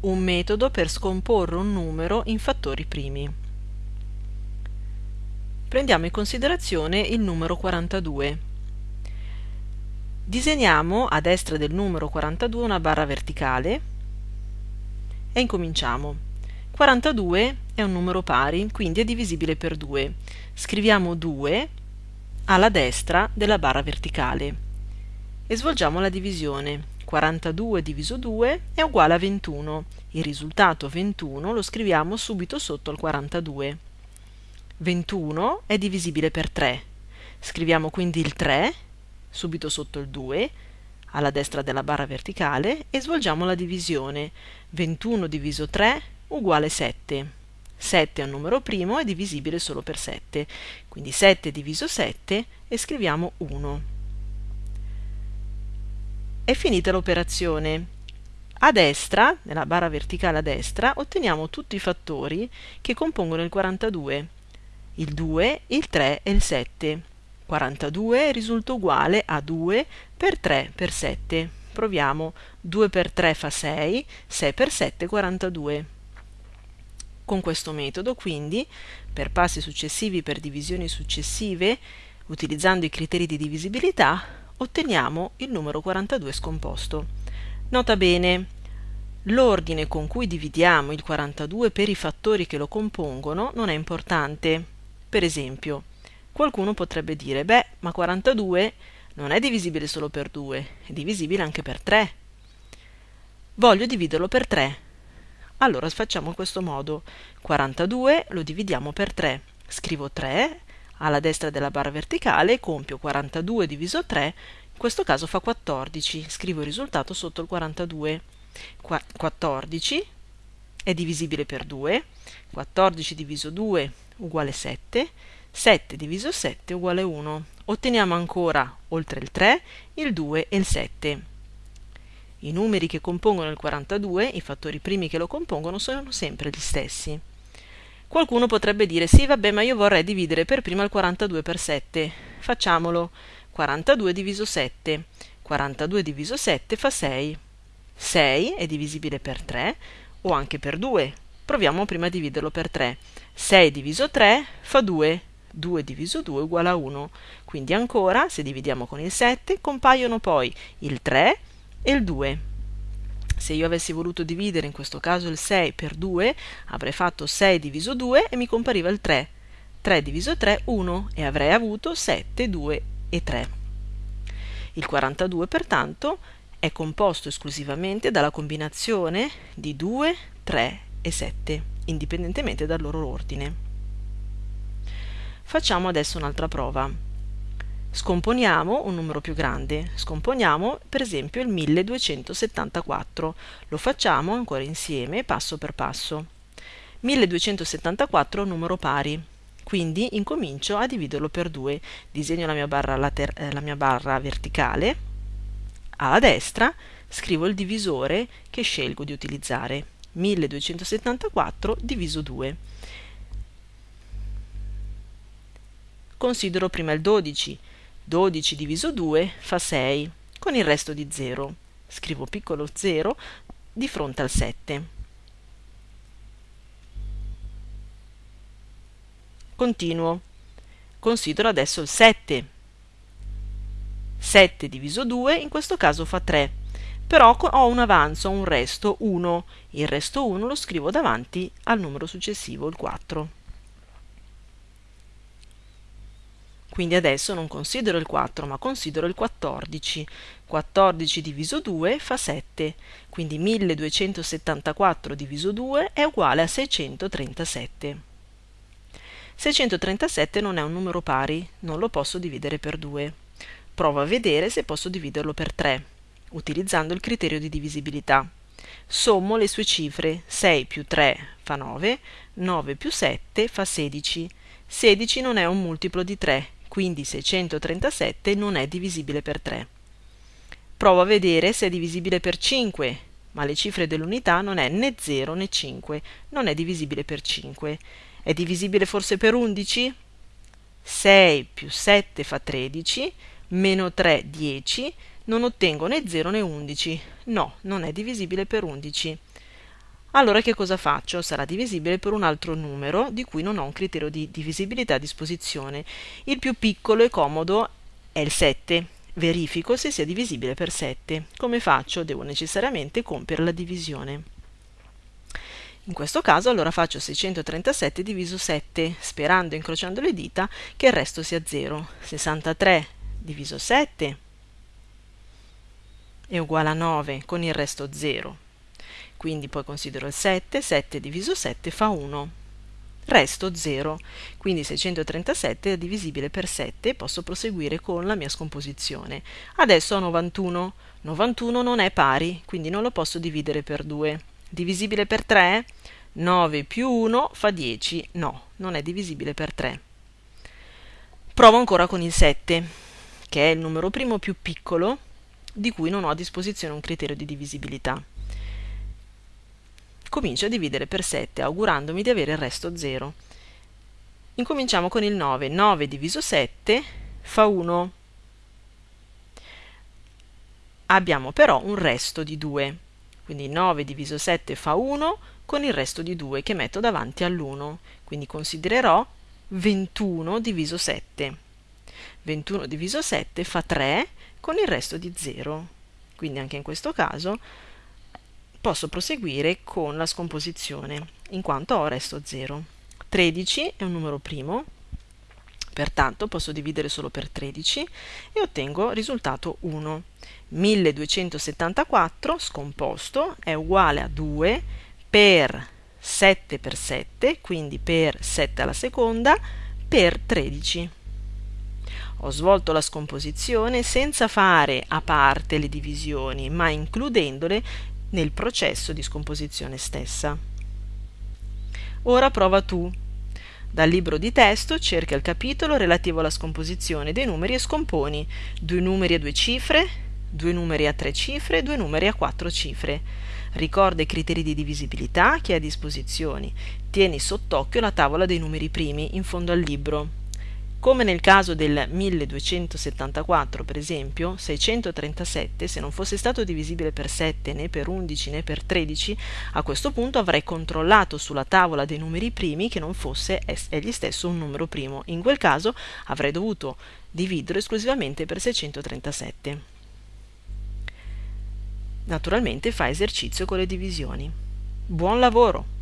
un metodo per scomporre un numero in fattori primi. Prendiamo in considerazione il numero 42. Disegniamo a destra del numero 42 una barra verticale e incominciamo. 42 è un numero pari, quindi è divisibile per 2. Scriviamo 2 alla destra della barra verticale e svolgiamo la divisione. 42 diviso 2 è uguale a 21. Il risultato 21 lo scriviamo subito sotto al 42. 21 è divisibile per 3. Scriviamo quindi il 3 subito sotto il 2 alla destra della barra verticale e svolgiamo la divisione. 21 diviso 3 uguale 7. 7 è un numero primo, è divisibile solo per 7. Quindi 7 diviso 7 e scriviamo 1. È finita l'operazione. A destra, nella barra verticale a destra, otteniamo tutti i fattori che compongono il 42. Il 2, il 3 e il 7. 42 risulta uguale a 2 per 3 per 7. Proviamo. 2 per 3 fa 6, 6 per 7 42. Con questo metodo, quindi, per passi successivi per divisioni successive, utilizzando i criteri di divisibilità, otteniamo il numero 42 scomposto. Nota bene, l'ordine con cui dividiamo il 42 per i fattori che lo compongono non è importante. Per esempio, qualcuno potrebbe dire, beh, ma 42 non è divisibile solo per 2, è divisibile anche per 3. Voglio dividerlo per 3. Allora facciamo in questo modo. 42 lo dividiamo per 3. Scrivo 3 alla destra della barra verticale compio 42 diviso 3, in questo caso fa 14, scrivo il risultato sotto il 42. Qua 14 è divisibile per 2, 14 diviso 2 uguale 7, 7 diviso 7 uguale 1. Otteniamo ancora, oltre il 3, il 2 e il 7. I numeri che compongono il 42, i fattori primi che lo compongono, sono sempre gli stessi. Qualcuno potrebbe dire sì, vabbè, ma io vorrei dividere per prima il 42 per 7. Facciamolo. 42 diviso 7. 42 diviso 7 fa 6. 6 è divisibile per 3 o anche per 2. Proviamo prima a dividerlo per 3. 6 diviso 3 fa 2. 2 diviso 2 uguale a 1. Quindi ancora, se dividiamo con il 7, compaiono poi il 3 e il 2. Se io avessi voluto dividere in questo caso il 6 per 2, avrei fatto 6 diviso 2 e mi compariva il 3. 3 diviso 3, 1 e avrei avuto 7, 2 e 3. Il 42 pertanto è composto esclusivamente dalla combinazione di 2, 3 e 7, indipendentemente dal loro ordine. Facciamo adesso un'altra prova. Scomponiamo un numero più grande, scomponiamo per esempio il 1274, lo facciamo ancora insieme passo per passo. 1274 è un numero pari, quindi incomincio a dividerlo per 2, disegno la mia barra, later- eh, la mia barra verticale, alla destra scrivo il divisore che scelgo di utilizzare, 1274 diviso 2. Considero prima il 12, 12 diviso 2 fa 6, con il resto di 0. Scrivo piccolo 0 di fronte al 7. Continuo. Considero adesso il 7. 7 diviso 2 in questo caso fa 3, però ho un avanzo, un resto 1. Il resto 1 lo scrivo davanti al numero successivo, il 4. Quindi adesso non considero il 4, ma considero il 14. 14 diviso 2 fa 7, quindi 1274 diviso 2 è uguale a 637. 637 non è un numero pari, non lo posso dividere per 2. Provo a vedere se posso dividerlo per 3, utilizzando il criterio di divisibilità. Sommo le sue cifre, 6 più 3 fa 9, 9 più 7 fa 16. 16 non è un multiplo di 3, quindi 637 non è divisibile per 3. Provo a vedere se è divisibile per 5, ma le cifre dell'unità non è né 0 né 5, non è divisibile per 5. È divisibile forse per 11? 6 più 7 fa 13, meno 3 10, non ottengo né 0 né 11. No, non è divisibile per 11. Allora che cosa faccio? Sarà divisibile per un altro numero di cui non ho un criterio di divisibilità a disposizione. Il più piccolo e comodo è il 7. Verifico se sia divisibile per 7. Come faccio? Devo necessariamente compiere la divisione. In questo caso allora faccio 637 diviso 7, sperando, incrociando le dita, che il resto sia 0. 63 diviso 7 è uguale a 9 con il resto 0. Quindi poi considero il 7, 7 diviso 7 fa 1. Resto 0, quindi 637 è divisibile per 7 e posso proseguire con la mia scomposizione. Adesso ho 91. 91 non è pari, quindi non lo posso dividere per 2. Divisibile per 3? 9 più 1 fa 10. No, non è divisibile per 3. Provo ancora con il 7, che è il numero primo più piccolo di cui non ho a disposizione un criterio di divisibilità. Comincio a dividere per 7 augurandomi di avere il resto 0. Incominciamo con il 9. 9 diviso 7 fa 1. Abbiamo però un resto di 2. Quindi 9 diviso 7 fa 1 con il resto di 2 che metto davanti all'1. Quindi considererò 21 diviso 7. 21 diviso 7 fa 3 con il resto di 0. Quindi anche in questo caso posso proseguire con la scomposizione, in quanto ho resto 0. 13 è un numero primo, pertanto posso dividere solo per 13 e ottengo risultato 1. 1274 scomposto è uguale a 2 per 7 per 7, quindi per 7 alla seconda, per 13. Ho svolto la scomposizione senza fare a parte le divisioni, ma includendole nel processo di scomposizione stessa. Ora prova tu. Dal libro di testo cerca il capitolo relativo alla scomposizione dei numeri e scomponi due numeri a due cifre, due numeri a tre cifre, due numeri a quattro cifre. Ricorda i criteri di divisibilità che hai a disposizione. Tieni sott'occhio la tavola dei numeri primi in fondo al libro. Come nel caso del 1274, per esempio, 637, se non fosse stato divisibile per 7 né per 11 né per 13, a questo punto avrei controllato sulla tavola dei numeri primi che non fosse egli stesso un numero primo. In quel caso avrei dovuto dividere esclusivamente per 637. Naturalmente fa esercizio con le divisioni. Buon lavoro!